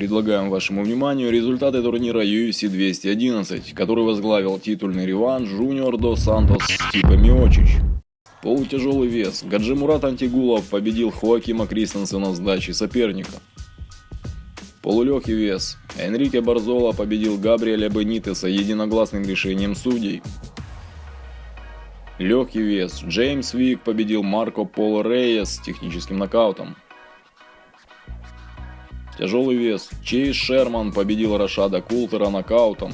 Предлагаем вашему вниманию результаты турнира UFC 211, который возглавил титульный реванш Жуниор до Сантос Стипа Миочич. Полутяжелый вес. Гаджимурат Антигулов победил Хоакима Кристенсена с дачи соперника. Полулегкий вес. Энрике Барзола победил Габриэля Бенитеса единогласным решением судей. Легкий вес. Джеймс Вик победил Марко Поло Рейес техническим нокаутом. Тяжелый вес. Чейз Шерман победил Рашада Култера нокаутом.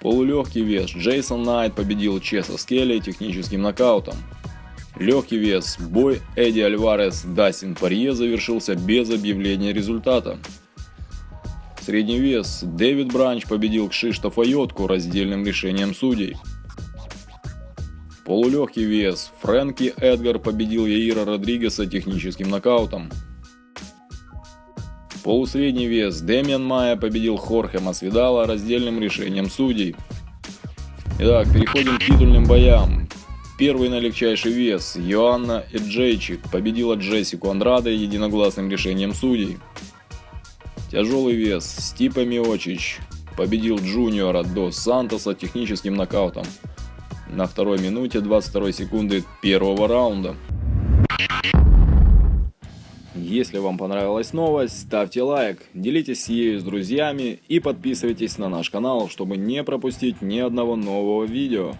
Полулегкий вес. Джейсон Найт победил Чеса Скелли техническим нокаутом. Легкий вес. Бой Эдди Альварес Дастин Парье завершился без объявления результата. Средний вес. Дэвид Бранч победил Кшиштофа Йотку раздельным решением судей. Полулегкий вес. Фрэнки Эдгар победил Яира Родригеса техническим нокаутом. Полусредний вес. Дэмиан Майя победил Хорхе Масвидала раздельным решением судей. Итак, переходим к титульным боям. Первый на легчайший вес. Йоанна Эджейчик победила Джессику Андраде единогласным решением судей. Тяжелый вес. Стипа Миочич победил Джуниора до Сантоса техническим нокаутом на второй минуте 22 секунды первого раунда. Если вам понравилась новость, ставьте лайк, делитесь ею с друзьями и подписывайтесь на наш канал, чтобы не пропустить ни одного нового видео.